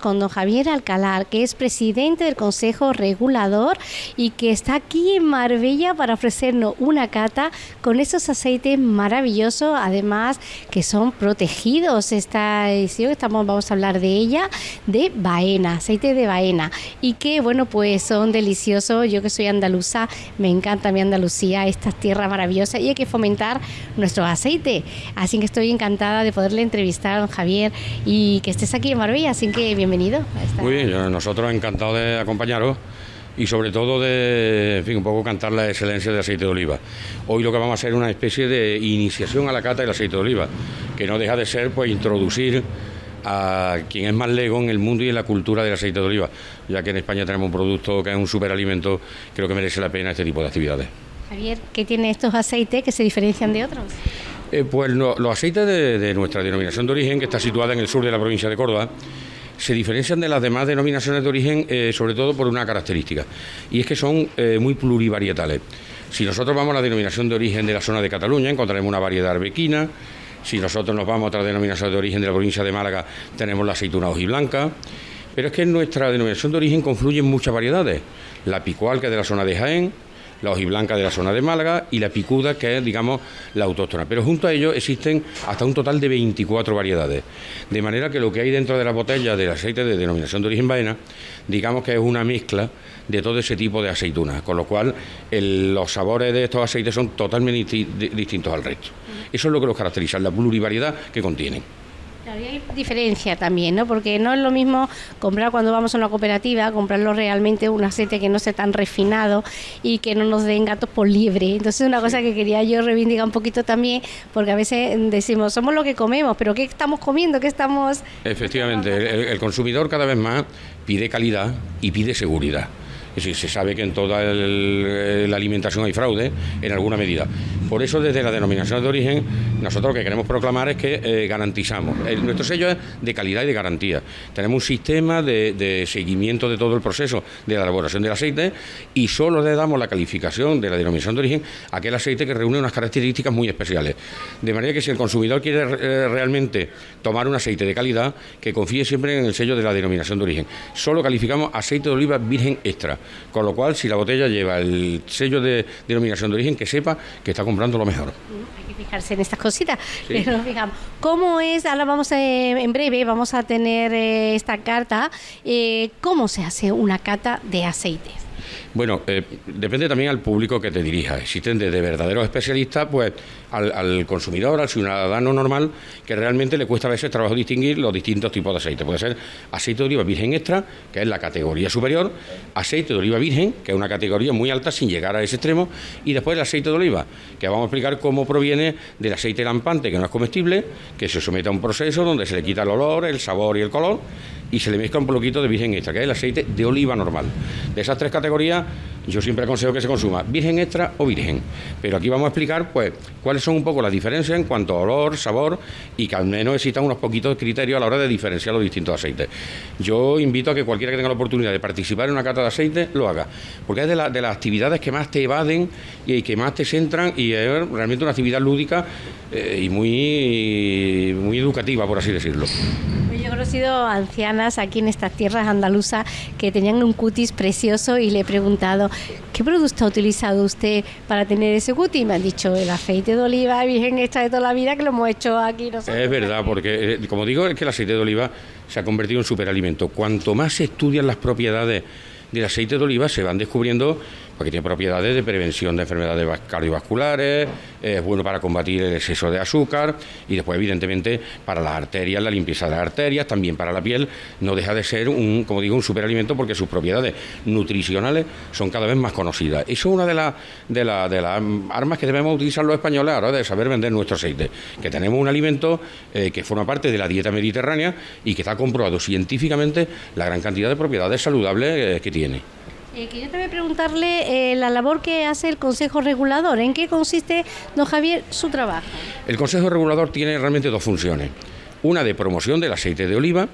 con don Javier Alcalar, que es presidente del Consejo Regulador y que está aquí en Marbella para ofrecernos una cata con esos aceites maravillosos, además que son protegidos. Esta edición, estamos, vamos a hablar de ella, de Baena, aceite de Baena, y que, bueno, pues son deliciosos. Yo que soy andaluza, me encanta mi Andalucía, estas tierras maravillosas, y hay que fomentar nuestro aceite. Así que estoy encantada de poderle entrevistar a don Javier y que estés aquí en Marbella, que bienvenido. Muy bien, nosotros encantados de acompañaros y sobre todo de, en fin, un poco cantar la excelencia del aceite de oliva. Hoy lo que vamos a hacer es una especie de iniciación a la cata del aceite de oliva, que no deja de ser pues introducir a quien es más lego en el mundo y en la cultura del aceite de oliva, ya que en España tenemos un producto que es un superalimento, creo que merece la pena este tipo de actividades. Javier, ¿qué tiene estos aceites que se diferencian de otros? Eh, pues los aceites de, nuestra denominación de origen, que está situada en el sur de la provincia de Córdoba, se diferencian de las demás denominaciones de origen eh, sobre todo por una característica, y es que son eh, muy plurivarietales. Si nosotros vamos a la denominación de origen de la zona de Cataluña, encontraremos una variedad arbequina, si nosotros nos vamos a otra denominación de origen de la provincia de Málaga, tenemos la aceituna hojiblanca, pero es que en nuestra denominación de origen confluyen muchas variedades. La picual, que es de la zona de Jaén, la hojiblanca de la zona de Málaga y la picuda, que es, digamos, la autóctona. Pero junto a ello existen hasta un total de 24 variedades. De manera que lo que hay dentro de la botella del aceite de denominación de origen vaina, digamos que es una mezcla de todo ese tipo de aceitunas, con lo cual los sabores de estos aceites son totalmente distintos al resto. Eso es lo que los caracteriza, la plurivariedad que contienen. Claro, y hay diferencia también, ¿no? Porque no es lo mismo comprar cuando vamos a una cooperativa, comprarlo realmente un aceite que no sea tan refinado y que no nos den gatos por liebre. Entonces, es una cosa que quería yo reivindicar un poquito también, porque a veces decimos, somos lo que comemos, pero ¿qué estamos comiendo? ¿Qué estamos...? Efectivamente, el consumidor cada vez más pide calidad y pide seguridad. Es decir, se sabe que en toda la alimentación hay fraude en alguna medida. Por eso, desde la denominación de origen, nosotros lo que queremos proclamar es que eh, garantizamos. nuestro sello es de calidad y de garantía. Tenemos un sistema de, seguimiento de todo el proceso de la elaboración del aceite y solo le damos la calificación de la denominación de origen a aquel aceite que reúne unas características muy especiales. De manera que si el consumidor quiere eh, realmente tomar un aceite de calidad, que confíe siempre en el sello de la denominación de origen. Solo calificamos aceite de oliva virgen extra. Con lo cual, si la botella lleva el sello de denominación de origen, que sepa que está comprando lo mejor. Hay que fijarse en estas cositas. Pero fijamos, ¿cómo es? Ahora vamos a, en breve, vamos a tener eh, esta carta. Eh, ¿Cómo se hace una cata de aceites? Bueno, eh, depende también al público que te dirija. Existen desde verdaderos especialistas, pues al, consumidor, al ciudadano normal, que realmente le cuesta a veces trabajo distinguir los distintos tipos de aceite. Puede ser aceite de oliva virgen extra, que es la categoría superior, aceite de oliva virgen, que es una categoría muy alta sin llegar a ese extremo, y después el aceite de oliva, que vamos a explicar cómo proviene del aceite lampante, que no es comestible, que se somete a un proceso donde se le quita el olor, el sabor y el color, y se le mezcla un poquito de virgen extra, que es el aceite de oliva normal. De esas tres categorías, yo siempre aconsejo que se consuma virgen extra o virgen. Pero aquí vamos a explicar pues cuáles son un poco las diferencias en cuanto a olor, sabor y que al menos existan unos poquitos criterios a la hora de diferenciar los distintos aceites. Yo invito a que cualquiera que tenga la oportunidad de participar en una cata de aceite lo haga, porque es de, las actividades que más te evaden y que más te centran y es realmente una actividad lúdica eh, y muy, muy educativa, por así decirlo. Yo he conocido ancianas aquí en estas tierras andaluzas que tenían un cutis precioso y le he preguntado, ¿qué producto ha utilizado usted para tener ese cutis? Y me han dicho, el aceite de oliva virgen extra de toda la vida que lo hemos hecho aquí. Es verdad, porque eh, como digo, es que el aceite de oliva se ha convertido en superalimento. Cuanto más se estudian las propiedades del aceite de oliva, se van descubriendo porque tiene propiedades de prevención de enfermedades cardiovasculares, es bueno para combatir el exceso de azúcar y después evidentemente para las arterias, la limpieza de las arterias, también para la piel, no deja de ser un, como digo, un superalimento porque sus propiedades nutricionales son cada vez más conocidas. Eso es una de, las de, las armas que debemos utilizar los españoles a la hora de saber vender nuestro aceite, que tenemos un alimento eh, que forma parte de la dieta mediterránea y que está comprobado científicamente la gran cantidad de propiedades saludables eh, que tiene. Eh, que yo te voy a preguntarle eh, la labor que hace el Consejo Regulador. ¿En qué consiste, don Javier, su trabajo? El Consejo Regulador tiene realmente dos funciones. Una de promoción del aceite de oliva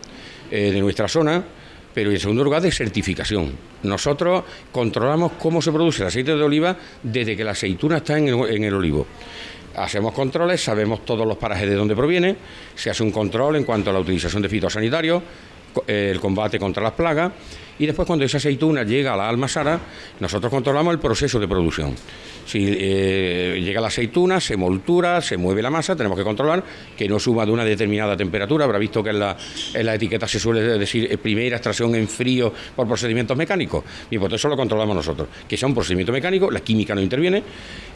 eh, de nuestra zona, pero en segundo lugar de certificación. Nosotros controlamos cómo se produce el aceite de oliva desde que la aceituna está en el, en el olivo. Hacemos controles, sabemos todos los parajes de dónde proviene, se hace un control en cuanto a la utilización de fitosanitarios, el combate contra las plagas y después cuando esa aceituna llega a la almazara, nosotros controlamos el proceso de producción. Si eh, llega la aceituna, se moltura, se mueve la masa, tenemos que controlar que no suba de una determinada temperatura. Habrá visto que en la, en la etiqueta se suele decir eh, primera extracción en frío por procedimientos mecánicos. Y por eso lo controlamos nosotros. Que sea un procedimiento mecánico, la química no interviene,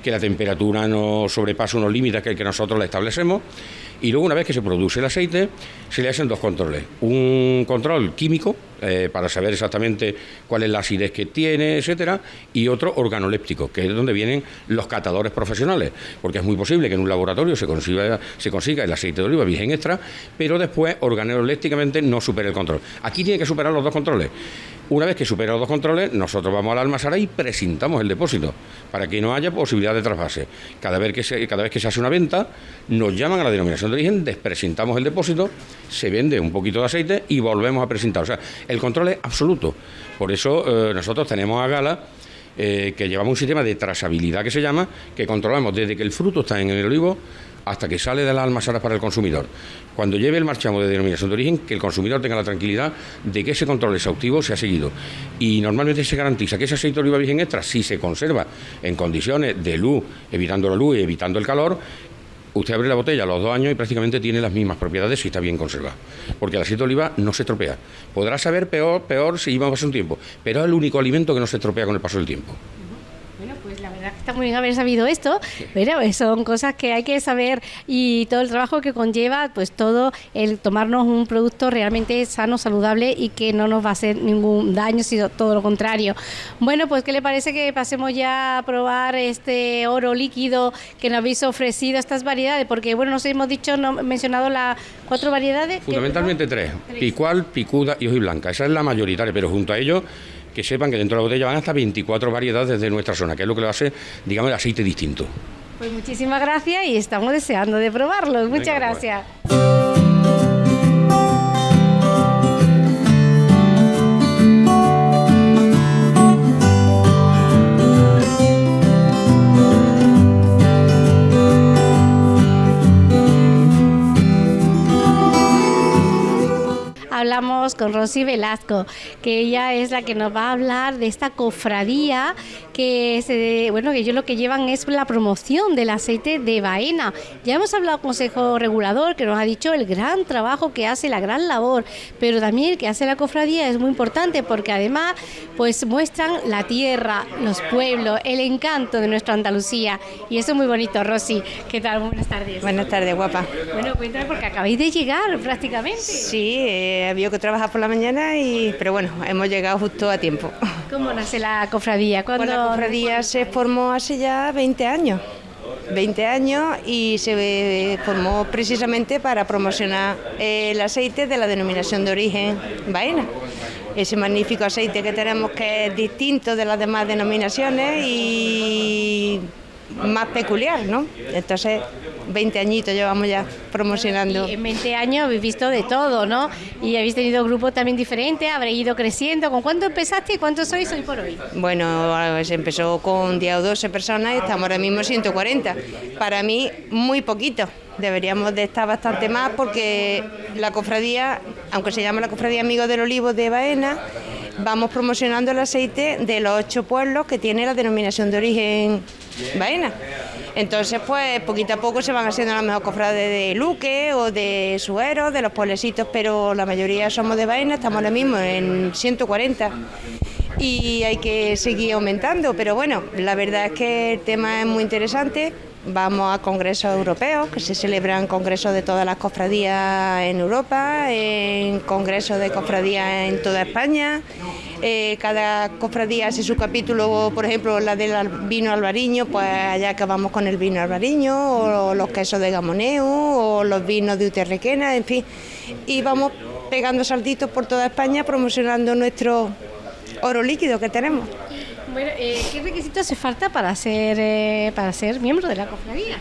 que la temperatura no sobrepase unos límites que nosotros la establecemos. Y luego, una vez que se produce el aceite, se le hacen dos controles. Un control químico, eh, para saber exactamente cuál es la acidez que tiene, etcétera, y otro organoléptico, que es donde vienen los catadores profesionales, porque es muy posible que en un laboratorio se consiga, se consiga el aceite de oliva virgen extra, pero después organolépticamente no supere el control. Aquí tiene que superar los dos controles. Una vez que supera los dos controles, nosotros vamos a la y presentamos el depósito para que no haya posibilidad de trasvase. Cada vez que se, cada vez que se hace una venta, nos llaman a la denominación de origen, despresentamos el depósito, se vende un poquito de aceite y volvemos a presentar. O sea, el control es absoluto. Por eso eh, nosotros tenemos a Gala eh, que llevamos un sistema de trazabilidad que se llama, que controlamos desde que el fruto está en el olivo hasta que sale de las almazaras para el consumidor. Cuando lleve el marchamo de denominación de origen, que el consumidor tenga la tranquilidad de que ese control exhaustivo se ha seguido. Y normalmente se garantiza que ese aceite de oliva virgen extra, si se conserva en condiciones de luz, evitando la luz y evitando el calor, usted abre la botella a los dos años y prácticamente tiene las mismas propiedades si está bien conservado. Porque el aceite de oliva no se estropea. Podrá saber peor, peor si lleva un tiempo, pero es el único alimento que no se estropea con el paso del tiempo está muy bien haber sabido esto, pero son cosas que hay que saber y todo el trabajo que conlleva, pues todo el tomarnos un producto realmente sano, saludable y que no nos va a hacer ningún daño, sino todo lo contrario. Bueno, pues ¿qué le parece que pasemos ya a probar este oro líquido que nos habéis ofrecido, estas variedades? Porque, bueno, nos hemos dicho, no mencionado las cuatro variedades. Fundamentalmente tres, picual, picuda y blanca. Esa es la mayoritaria, pero junto a ello que sepan que dentro de la botella van hasta 24 variedades de nuestra zona, que es lo que lo hace, digamos, el aceite distinto. Pues muchísimas gracias y estamos deseando de probarlos. Muchas pues. gracias. Hablamos con Rosy Velasco, que ella es la que nos va a hablar de esta cofradía que se, bueno, que ellos lo que llevan es la promoción del aceite de baena. Ya hemos hablado con Consejo Regulador que nos ha dicho el gran trabajo que hace, la gran labor, pero también que hace la cofradía es muy importante porque además pues muestran la tierra, los pueblos, el encanto de nuestra Andalucía y eso es muy bonito, Rosy. ¿Qué tal? Buenas tardes. Buenas tardes, guapa. Bueno, cuéntame porque acabáis de llegar prácticamente. Sí, eh, había que trabajar por la mañana y pero bueno, hemos llegado justo a tiempo. ¿Cómo nace la cofradía? ¿Cuándo pues la cofradía se formó hace ya 20 años. 20 años y se formó precisamente para promocionar el aceite de la denominación de origen Baena. Ese magnífico aceite que tenemos que es distinto de las demás denominaciones y más peculiar, ¿no? Entonces, 20 añitos llevamos ya promocionando. en 20 años habéis visto de todo, ¿no? Y habéis tenido grupos también diferentes, habréis ido creciendo. ¿Con cuánto empezaste y cuántos sois hoy por hoy? Bueno, se empezó con 10 o 12 personas y estamos ahora mismo 140. Para mí, muy poquito. Deberíamos de estar bastante más porque la cofradía, aunque se llama la cofradía Amigos del Olivo de Baena, vamos promocionando el aceite de los ocho pueblos que tiene la denominación de origen Baena. Entonces, pues poquito a poco se van haciendo las mejores cofrades de Luque o de Suero, de los pueblecitos, pero la mayoría somos de Baena, estamos ahora mismo en 140 y hay que seguir aumentando, pero bueno, la verdad es que el tema es muy interesante Vamos a congresos europeos, que se celebran congresos de todas las cofradías en Europa, en congresos de cofradías en toda España. Eh, cada cofradía hace su capítulo, por ejemplo, la del vino albariño, pues allá acabamos con el vino albariño, o los quesos de Gamoneu, o los vinos de Uterrequena, en fin. Y vamos pegando saltitos por toda España promocionando nuestro oro líquido que tenemos. Bueno, eh, ¿qué requisitos hace falta para ser, eh, para ser miembro de la cofradía?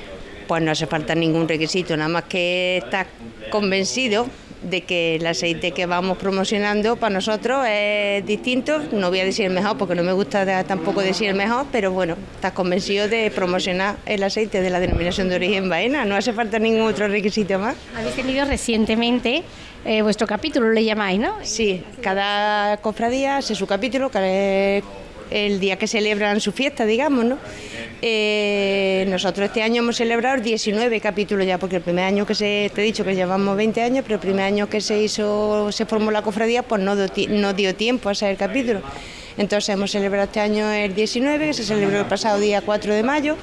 Pues no hace falta ningún requisito, nada más que estar convencido de que el aceite que vamos promocionando para nosotros es distinto, no voy a decir el mejor porque no me gusta tampoco decir el mejor, pero bueno, estás convencido de promocionar el aceite de la denominación de origen Baena, no hace falta ningún otro requisito más. Habéis tenido recientemente eh, vuestro capítulo, le llamáis, ¿no? Sí, cada cofradía hace su capítulo, es el día que celebran su fiesta, digamos, ¿no? Eh, nosotros este año hemos celebrado 19 capítulos ya, porque el primer año que se, te he dicho que llevamos 20 años, pero el primer año que se hizo, se formó la cofradía, pues no, dio tiempo a hacer capítulo. Entonces hemos celebrado este año el 19, que se celebró el pasado día 4 de mayo,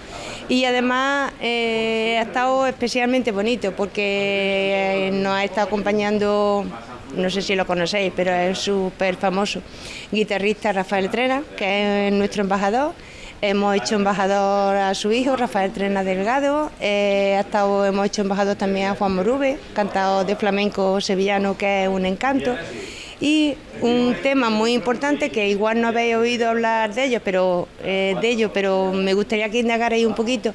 y además eh, ha estado especialmente bonito porque eh, nos ha estado acompañando no sé si lo conocéis, pero es súper famoso, guitarrista Rafael Trena, que es nuestro embajador. Hemos hecho embajador a su hijo, Rafael Trena Delgado. Eh, estado, hemos hecho embajador también a Juan Morube, cantado de flamenco sevillano, que es un encanto. Y un tema muy importante que igual no habéis oído hablar de ello, pero eh, de ello, pero me gustaría que indagarais un poquito,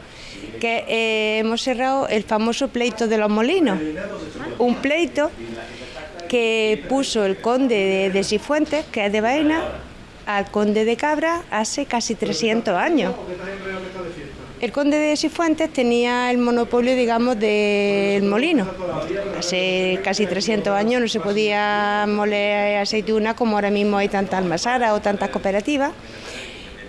que eh, hemos cerrado el famoso pleito de los molinos. Un pleito que puso el conde de, Cifuentes, que es de Baena, al conde de Cabra hace casi 300 años. El conde de Cifuentes tenía el monopolio, digamos, del molino. Hace casi 300 años no se podía moler aceituna como ahora mismo hay tantas almasaras o tantas cooperativas.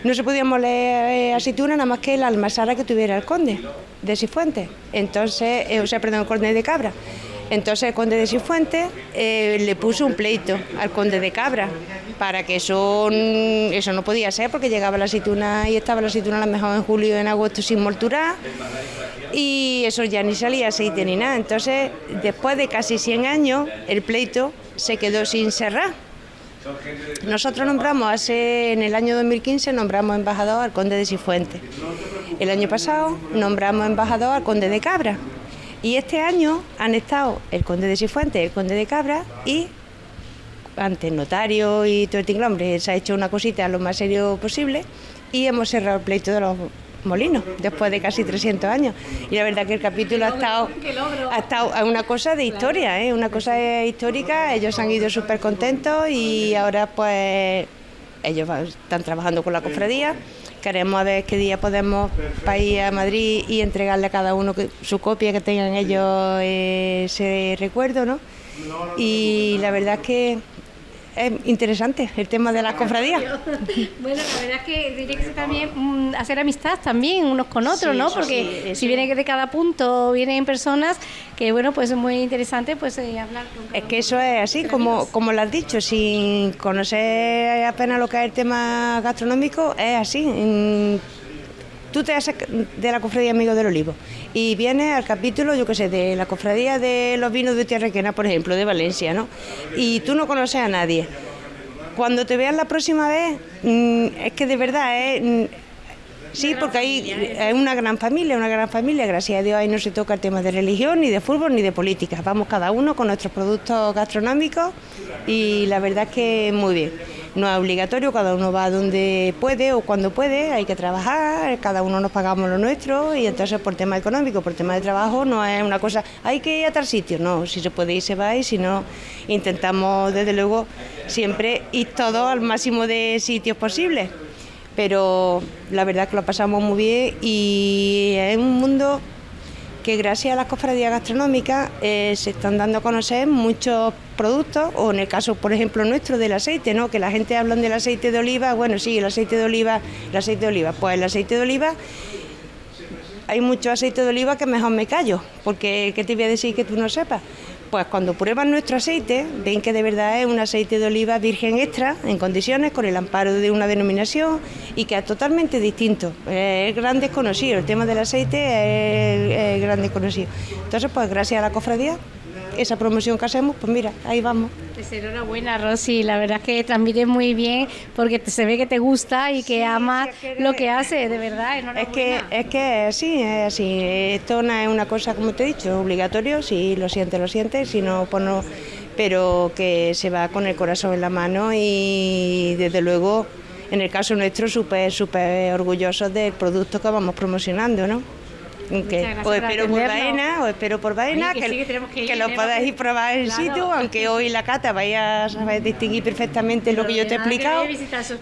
No se podía moler aceituna nada más que la almasara que tuviera el conde de Cifuentes. Entonces, eh, o sea, perdón, el conde de Cabra. Entonces el conde de Cifuentes eh, le puso un pleito al conde de Cabra para que eso, eso no podía ser porque llegaba la aceituna y estaba la aceituna a lo mejor en julio y en agosto sin molturar y eso ya ni salía aceite ni nada. Entonces después de casi 100 años el pleito se quedó sin cerrar. Nosotros nombramos hace, en el año 2015 nombramos embajador al conde de Cifuentes. El año pasado nombramos embajador al conde de Cabra. Y este año han estado el conde de Cifuentes, el conde de Cabra y ante notario y todo el tinglombre se ha hecho una cosita lo más serio posible y hemos cerrado el pleito de los molinos después de casi 300 años. Y la verdad que el capítulo ha estado, ha estado una cosa de historia, ¿eh? una cosa histórica. Ellos han ido súper contentos y ahora pues ellos están trabajando con la cofradía queremos a ver qué día podemos ir a Madrid y entregarle a cada uno su copia, que tengan ellos ese recuerdo, ¿no? Y la verdad es que es interesante el tema de las cofradías. bueno, la verdad es que tiene que también mm, hacer amistad también unos con otros, ¿no? Porque si viene de cada punto, vienen personas que, bueno, pues es muy interesante pues eh, hablar con Es que eso es así, como, como lo has dicho, sin conocer apenas lo que es el tema gastronómico, es así tú te haces de la cofradía Amigos del Olivo y vienes al capítulo, yo qué sé, de la cofradía de los vinos de Tierrequena, por ejemplo, de Valencia, ¿no? Y tú no conoces a nadie. Cuando te veas la próxima vez, mm, es que de verdad es... Mm, sí, porque ahí es una gran familia, una gran familia, gracias a Dios ahí no se toca el tema de religión, ni de fútbol, ni de política. Vamos cada uno con nuestros productos gastronómicos y la verdad es que muy bien no es obligatorio, cada uno va donde puede o cuando puede, hay que trabajar, cada uno nos pagamos lo nuestro y entonces por tema económico, por tema de trabajo, no es una cosa, hay que ir a tal sitio, no, si se puede ir se va y si no, intentamos desde luego siempre ir todo al máximo de sitios posibles. Pero la verdad es que lo pasamos muy bien y es un mundo que gracias a las cofradías gastronómicas eh, se están dando a conocer muchos productos, o en el caso, por ejemplo, nuestro del aceite, ¿no? que la gente habla del aceite de oliva, bueno, sí, el aceite de oliva, el aceite de oliva, pues el aceite de oliva hay mucho aceite de oliva que mejor me callo, porque ¿qué te voy a decir que tú no sepas? Pues cuando prueban nuestro aceite, ven que de verdad es un aceite de oliva virgen extra, en condiciones, con el amparo de una denominación y que es totalmente distinto. Es gran desconocido, el tema del aceite es, es gran desconocido. Entonces, pues gracias a la cofradía esa promoción que hacemos, pues mira, ahí vamos. Pues enhorabuena, Rosy, la verdad es que transmite muy bien porque se ve que te gusta y que amas lo que hace, de verdad, Es que es que sí, es así, esto no es una cosa, como te he dicho, obligatorio, si lo sientes, lo sientes, si no, pues no, pero que se va con el corazón en la mano y desde luego, en el caso nuestro, súper, súper orgullosos del producto que vamos promocionando, ¿no? Que, o espero por Baena, o espero por Baena, que, lo podáis probar en sitio, aunque hoy la cata vaya a distinguir perfectamente lo que yo te he explicado,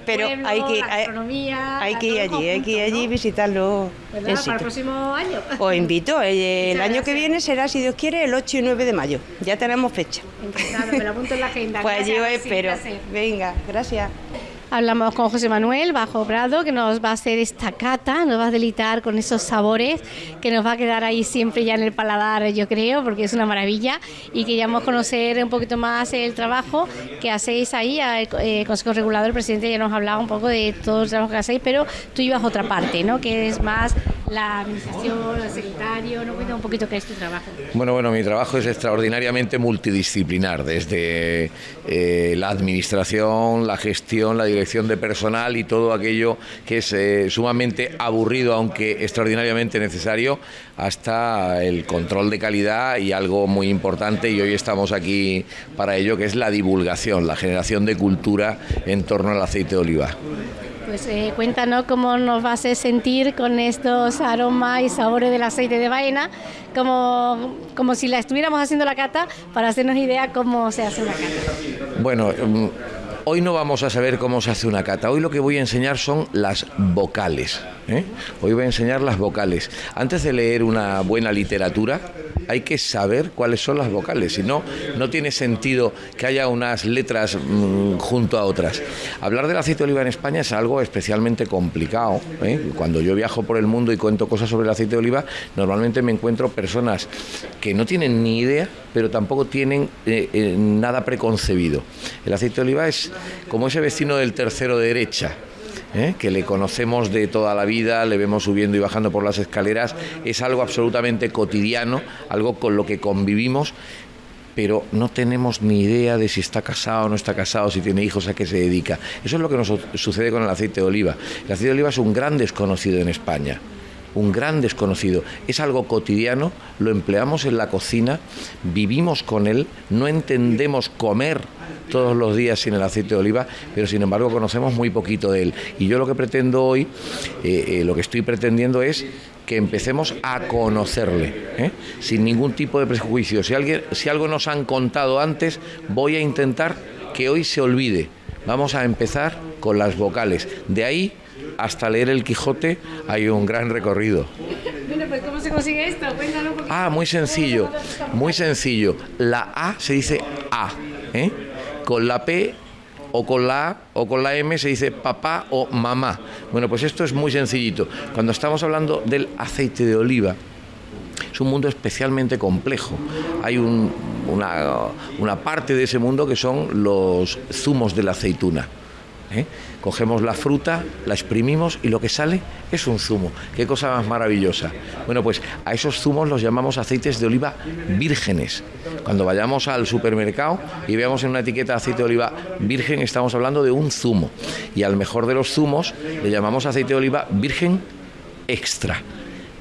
pero hay que, hay, que ir allí, hay que ir allí y visitarlo en sitio. Para el próximo año. Os invito, el, año que viene será, si Dios quiere, el 8 y 9 de mayo, ya tenemos fecha. me lo apunto en la agenda. Pues yo espero. Venga, gracias. Hablamos con José Manuel Bajo Prado, que nos va a hacer esta cata, nos va a delitar con esos sabores, que nos va a quedar ahí siempre ya en el paladar, yo creo, porque es una maravilla. Y queríamos conocer un poquito más el trabajo que hacéis ahí. El eh, Consejo Regulador, el presidente ya nos ha hablado un poco de todo el trabajo que hacéis, pero tú a otra parte, ¿no? Que es más la administración, el secretario. ¿No cuenta un poquito qué es tu trabajo? Bueno, bueno, mi trabajo es extraordinariamente multidisciplinar, desde eh, la administración, la gestión, la dirección de personal y todo aquello que es eh, sumamente aburrido, aunque extraordinariamente necesario, hasta el control de calidad y algo muy importante, y hoy estamos aquí para ello, que es la divulgación, la generación de cultura en torno al aceite de oliva. Pues eh, cuéntanos cómo nos vas a sentir con estos aromas y sabores del aceite de vaina, como, como si la estuviéramos haciendo la cata, para hacernos idea cómo se hace una cata. Bueno, mm, Hoy no vamos a saber cómo se hace una cata. Hoy lo que voy a enseñar son las vocales. ¿Eh? Hoy voy a enseñar las vocales. Antes de leer una buena literatura, hay que saber cuáles son las vocales. Si no, no tiene sentido que haya unas letras mm, junto a otras. Hablar del aceite de oliva en España es algo especialmente complicado. ¿eh? Cuando yo viajo por el mundo y cuento cosas sobre el aceite de oliva, normalmente me encuentro personas que no tienen ni idea, pero tampoco tienen eh, nada preconcebido. El aceite de oliva es como ese vecino del tercero derecha. ¿Eh? que le conocemos de toda la vida, le vemos subiendo y bajando por las escaleras, es algo absolutamente cotidiano, algo con lo que convivimos, pero no tenemos ni idea de si está casado o no está casado, si tiene hijos, a qué se dedica. Eso es lo que nos sucede con el aceite de oliva. El aceite de oliva es un gran desconocido en España un gran desconocido. Es algo cotidiano, lo empleamos en la cocina, vivimos con él, no entendemos comer todos los días sin el aceite de oliva, pero sin embargo conocemos muy poquito de él. Y yo lo que pretendo hoy, eh, eh, lo que estoy pretendiendo es que empecemos a conocerle, ¿eh? sin ningún tipo de prejuicio. Si, alguien, si algo nos han contado antes, voy a intentar que hoy se olvide. Vamos a empezar con las vocales. De ahí hasta leer el Quijote hay un gran recorrido. Pues, ¿cómo se consigue esto? Ah, muy sencillo, muy sencillo. La A se dice A, ¿eh? Con la P o con la A o con la M se dice papá o mamá. Bueno, pues esto es muy sencillito. Cuando estamos hablando del aceite de oliva, es un mundo especialmente complejo. Hay una, una parte de ese mundo que son los zumos de la aceituna. ¿Eh? Cogemos la fruta, la exprimimos y lo que sale es un zumo. Qué cosa más maravillosa. Bueno, pues a esos zumos los llamamos aceites de oliva vírgenes. Cuando vayamos al supermercado y veamos en una etiqueta aceite de oliva virgen, estamos hablando de un zumo. Y al mejor de los zumos le llamamos aceite de oliva virgen extra.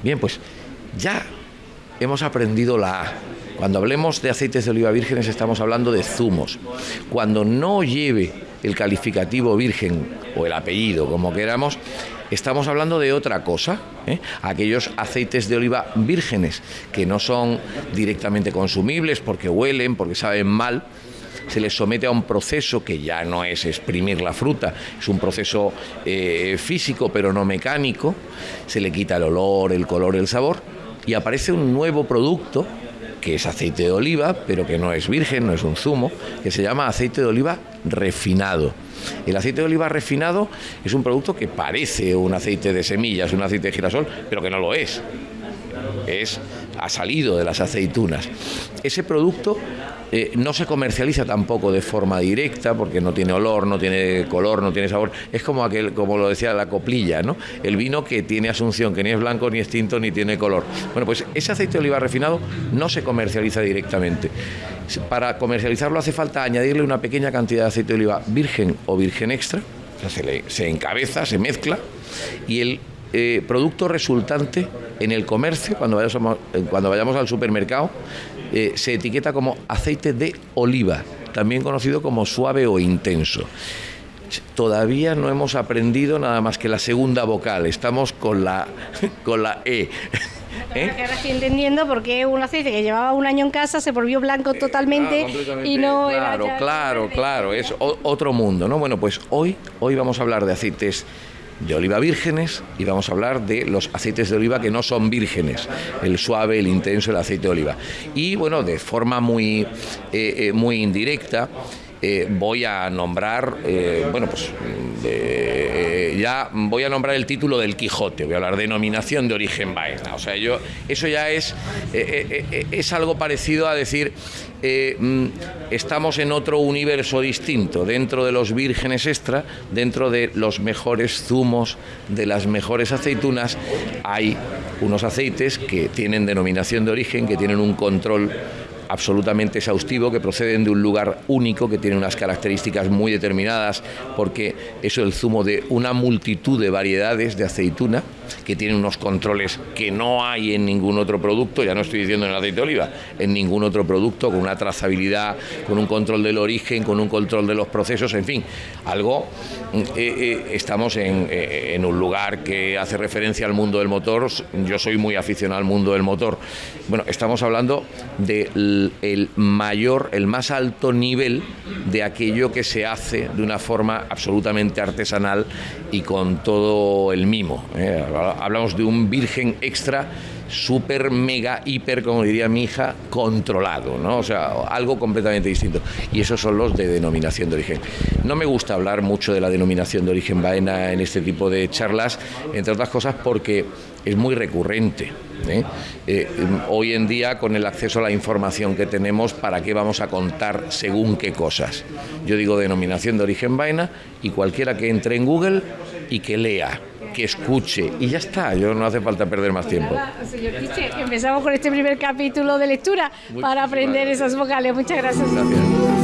Bien, pues ya hemos aprendido la A. Cuando hablemos de aceites de oliva vírgenes estamos hablando de zumos. Cuando no lleve el calificativo virgen o el apellido, como queramos, estamos hablando de otra cosa. ¿eh? Aquellos aceites de oliva vírgenes que no son directamente consumibles porque huelen, porque saben mal, se les somete a un proceso que ya no es exprimir la fruta, es un proceso eh, físico pero no mecánico, se le quita el olor, el color, el sabor y aparece un nuevo producto que es aceite de oliva, pero que no es virgen, no es un zumo, que se llama aceite de oliva refinado. El aceite de oliva refinado es un producto que parece un aceite de semillas, un aceite de girasol, pero que no lo es. Es ha salido de las aceitunas. Ese producto eh, no se comercializa tampoco de forma directa porque no tiene olor, no tiene color, no tiene sabor. Es como aquel, como lo decía la coplilla, ¿no? El vino que tiene asunción, que ni es blanco, ni es tinto, ni tiene color. Bueno, pues ese aceite de oliva refinado no se comercializa directamente. Para comercializarlo hace falta añadirle una pequeña cantidad de aceite de oliva virgen o virgen extra, se, se encabeza, se mezcla y el eh, producto resultante en el comercio, cuando vayamos, eh, cuando vayamos al supermercado, eh, se etiqueta como aceite de oliva, también conocido como suave o intenso. Todavía no hemos aprendido nada más que la segunda vocal, estamos con la, con la E. ¿eh? ahora estoy entendiendo por qué un aceite que llevaba un año en casa se volvió blanco eh, totalmente y no claro, Claro, claro, es otro mundo, ¿no? Bueno, pues hoy, hoy vamos a hablar de aceites de oliva vírgenes y vamos a hablar de los aceites de oliva que no son vírgenes, el suave, el intenso, el aceite de oliva. Y bueno, de forma muy, eh, muy indirecta, eh, voy a nombrar, eh, bueno, pues eh, ya voy a nombrar el título del Quijote, voy a hablar de denominación de origen vaina. O sea, yo, eso ya es, es algo parecido a decir, mm, estamos en otro universo distinto, dentro de los vírgenes extra, dentro de los mejores zumos, de las mejores aceitunas, hay unos aceites que tienen denominación de origen, que tienen un control absolutamente exhaustivo, que proceden de un lugar único, que tiene unas características muy determinadas, porque es el zumo de una multitud de variedades de aceituna, que tiene unos controles que no hay en ningún otro producto, ya no estoy diciendo en el aceite de oliva, en ningún otro producto, con una trazabilidad, con un control del origen, con un control de los procesos, en fin, algo, eh, eh, estamos en, eh, en un lugar que hace referencia al mundo del motor, yo soy muy aficionado al mundo del motor, bueno, estamos hablando de el, mayor, el más alto nivel de aquello que se hace de una forma absolutamente artesanal y con todo el mimo. Hablamos de un virgen extra súper, mega, hiper, como diría mi hija, controlado, ¿no? O sea, algo completamente distinto. Y esos son los de denominación de origen. No me gusta hablar mucho de la denominación de origen vaina en este tipo de charlas, entre otras cosas porque es muy recurrente. ¿eh? Eh, hoy en día, con el acceso a la información que tenemos, ¿para qué vamos a contar según qué cosas? Yo digo denominación de origen vaina y cualquiera que entre en Google y que lea que escuche y ya está, yo no hace falta perder más tiempo. señor empezamos con este primer capítulo de lectura para aprender esas vocales. Muchas gracias. Gracias.